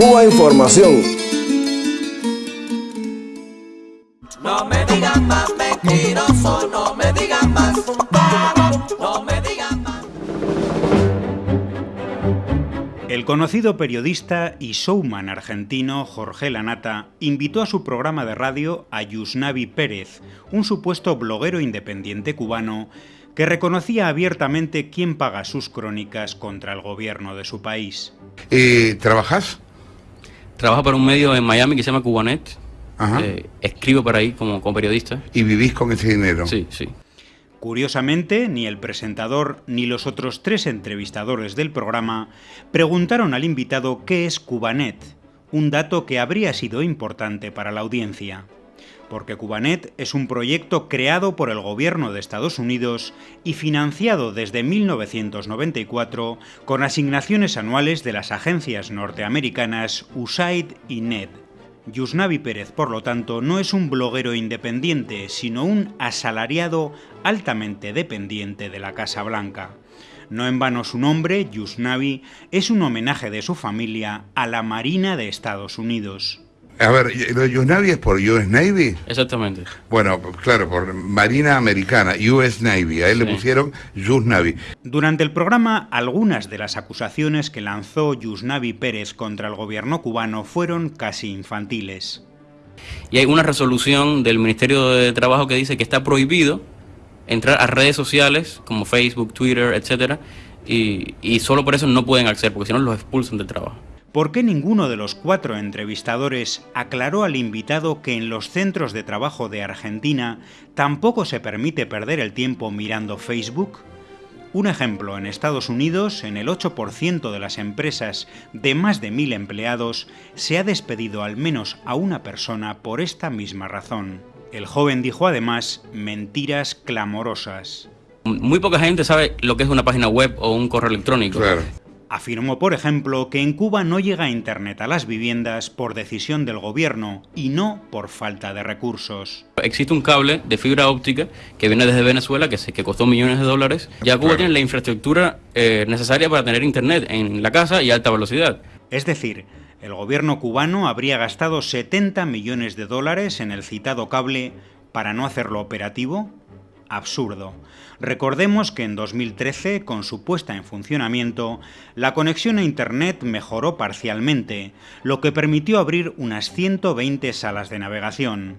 Cuba Información. No me digan más mentiroso, no me digan más no me digan más. El conocido periodista y showman argentino Jorge Lanata invitó a su programa de radio a Yusnavi Pérez, un supuesto bloguero independiente cubano que reconocía abiertamente quién paga sus crónicas contra el gobierno de su país. Eh, ¿Trabajas? Trabajo para un medio en Miami que se llama Cubanet. Ajá. Eh, escribo para ahí como, como periodista. ¿Y vivís con ese dinero? Sí, sí. Curiosamente, ni el presentador ni los otros tres entrevistadores del programa preguntaron al invitado qué es Cubanet, un dato que habría sido importante para la audiencia. Porque Cubanet es un proyecto creado por el gobierno de Estados Unidos y financiado desde 1994 con asignaciones anuales de las agencias norteamericanas USAID y NED. Yusnavi Pérez, por lo tanto, no es un bloguero independiente, sino un asalariado altamente dependiente de la Casa Blanca. No en vano su nombre, Yusnavi, es un homenaje de su familia a la Marina de Estados Unidos. A ver, ¿lo de Navy es por US Navy? Exactamente. Bueno, claro, por Marina Americana, US Navy. A él le pusieron US Navy. Durante el programa, algunas de las acusaciones que lanzó Yusnavi Pérez contra el gobierno cubano fueron casi infantiles. Y hay una resolución del Ministerio de Trabajo que dice que está prohibido entrar a redes sociales como Facebook, Twitter, etcétera, y, y solo por eso no pueden acceder, porque si no los expulsan del trabajo. ¿Por qué ninguno de los cuatro entrevistadores aclaró al invitado que en los centros de trabajo de Argentina tampoco se permite perder el tiempo mirando Facebook? Un ejemplo, en Estados Unidos, en el 8% de las empresas de más de mil empleados, se ha despedido al menos a una persona por esta misma razón. El joven dijo además mentiras clamorosas. Muy poca gente sabe lo que es una página web o un correo electrónico. Claro. Afirmó, por ejemplo, que en Cuba no llega Internet a las viviendas por decisión del gobierno y no por falta de recursos. Existe un cable de fibra óptica que viene desde Venezuela, que, se, que costó millones de dólares. Ya Cuba Claro. tiene la infraestructura eh, necesaria para tener internet en la casa y a alta velocidad. Es decir, el gobierno cubano habría gastado 70 millones de dólares en el citado cable para no hacerlo operativo. Absurdo. Recordemos que en 2013, con su puesta en funcionamiento, la conexión a Internet mejoró parcialmente, lo que permitió abrir unas 120 salas de navegación,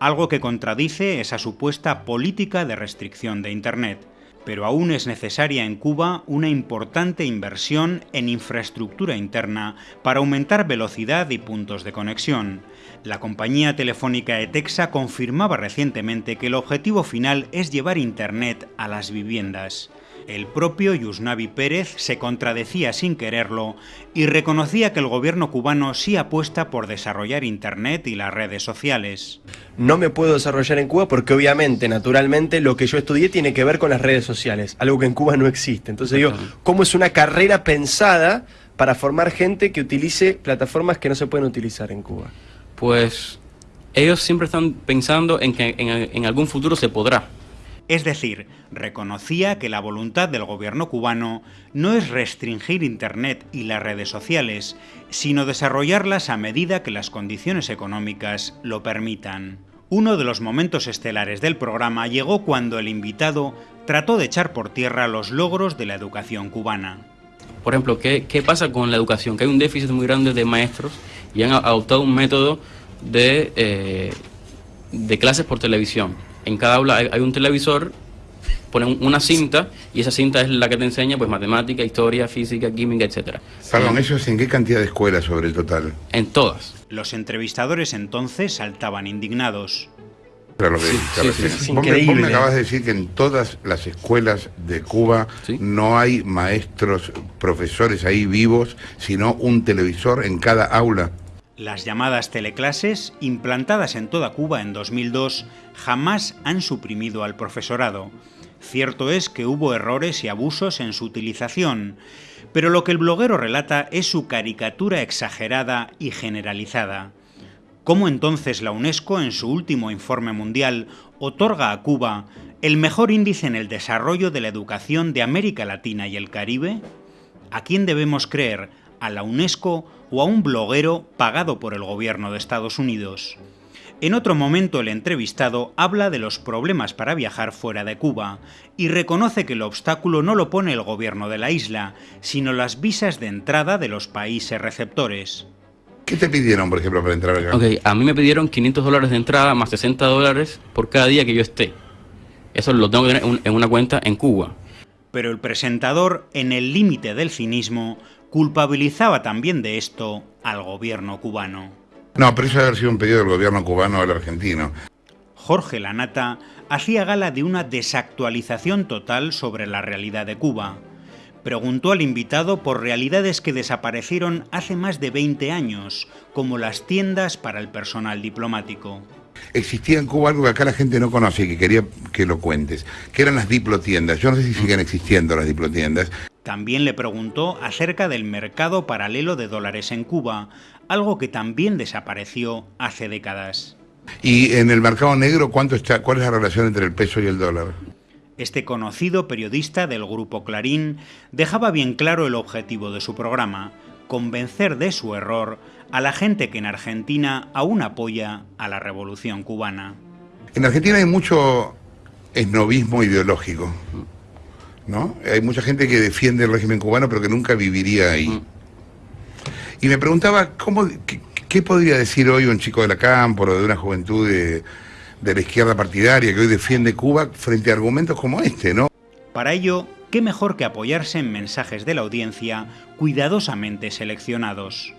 algo que contradice esa supuesta política de restricción de Internet pero aún es necesaria en Cuba una importante inversión en infraestructura interna para aumentar velocidad y puntos de conexión. La compañía telefónica Etexa confirmaba recientemente que el objetivo final es llevar Internet a las viviendas. El propio Yusnavi Pérez se contradecía sin quererlo y reconocía que el gobierno cubano sí apuesta por desarrollar Internet y las redes sociales. no me puedo desarrollar en Cuba porque obviamente, naturalmente, lo que yo estudié tiene que ver con las redes sociales, algo que en Cuba no existe. Entonces digo, ¿cómo es una carrera pensada para formar gente que utilice plataformas que no se pueden utilizar en Cuba? Pues ellos siempre están pensando en que en, en algún futuro se podrá. Es decir, reconocía que la voluntad del gobierno cubano no es restringir Internet y las redes sociales, sino desarrollarlas a medida que las condiciones económicas lo permitan. Uno de los momentos estelares del programa llegó cuando el invitado trató de echar por tierra los logros de la educación cubana. Por ejemplo, ¿qué, pasa con la educación? Que hay un déficit muy grande de maestros y han adoptado un método de, eh, de clases por televisión. En cada aula hay, hay un televisor, ponen una cinta y esa cinta es la que te enseña pues matemática, historia, física, química, etcétera. Perdón, ¿eso es en qué cantidad de escuelas sobre el total? En todas. Los entrevistadores entonces saltaban indignados. Claro, lo que Sí, te sí, refieres. sí, es Vos me- vos me increíble. acabas de decir que en todas las escuelas de Cuba Sí. no hay maestros, profesores ahí vivos, sino un televisor en cada aula. Las llamadas teleclases, implantadas en toda Cuba en 2002, jamás han suprimido al profesorado. Cierto es que hubo errores y abusos en su utilización, pero lo que el bloguero relata es su caricatura exagerada y generalizada. ¿Cómo entonces la UNESCO, en su último informe mundial, otorga a Cuba el mejor índice en el desarrollo de la educación de América Latina y el Caribe? ¿A quién debemos creer? ¿A la UNESCO o a un bloguero pagado por el gobierno de Estados Unidos. En otro momento el entrevistado habla de los problemas para viajar fuera de Cuba y reconoce que el obstáculo no lo pone el gobierno de la isla, sino las visas de entrada de los países receptores. ¿Qué te pidieron, por ejemplo, para entrar acá? Ok, a mí me pidieron 500 dólares de entrada más 60 dólares por cada día que yo esté. Eso lo tengo que tener en una cuenta en Cuba. Pero el presentador, en el límite del cinismo, culpabilizaba también de esto al gobierno cubano. No, pero eso debe haber sido un pedido del gobierno cubano al argentino. Jorge Lanata hacía gala de una desactualización total sobre la realidad de Cuba. Preguntó al invitado por realidades que desaparecieron hace más de 20 años, como las tiendas para el personal diplomático. Existía en Cuba algo que acá la gente no conoce y que quería que lo cuentes, que eran las diplotiendas. Yo no sé si siguen existiendo las diplotiendas. También le preguntó acerca del mercado paralelo de dólares en Cuba, algo que también desapareció hace décadas. ¿Y en el mercado negro cuánto está, cuál es la relación entre el peso y el dólar? Este conocido periodista del grupo Clarín dejaba bien claro el objetivo de su programa, convencer de su error a la gente que en Argentina aún apoya a la revolución cubana. En Argentina hay mucho esnovismo ideológico, ¿no? Hay mucha gente que defiende el régimen cubano pero que nunca viviría ahí. Mm. Y me preguntaba, ¿cómo, qué, podría decir hoy un chico de la campo o de una juventud de, de la izquierda partidaria que hoy defiende Cuba frente a argumentos como este, ¿no? Para ello, qué mejor que apoyarse en mensajes de la audiencia cuidadosamente seleccionados.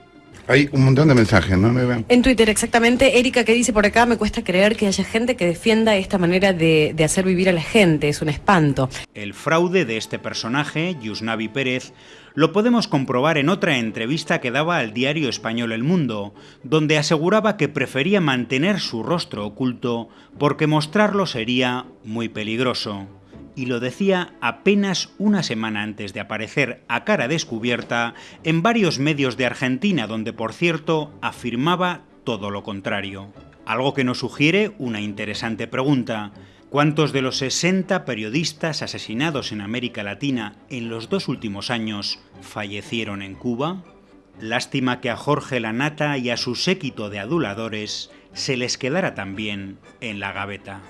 Hay un montón de mensajes, ¿no? En Twitter, exactamente. Erika que dice por acá, me cuesta creer que haya gente que defienda esta manera de, de, hacer vivir a la gente, es un espanto. El fraude de este personaje, Yusnavi Pérez, lo podemos comprobar en otra entrevista que daba al diario español El Mundo, donde aseguraba que prefería mantener su rostro oculto porque mostrarlo sería muy peligroso y lo decía apenas una semana antes de aparecer a cara descubierta en varios medios de Argentina, donde por cierto afirmaba todo lo contrario. Algo que nos sugiere una interesante pregunta. ¿Cuántos de los 60 periodistas asesinados en América Latina en los dos últimos años fallecieron en Cuba? Lástima que a Jorge Lanata y a su séquito de aduladores se les quedara también en la gaveta.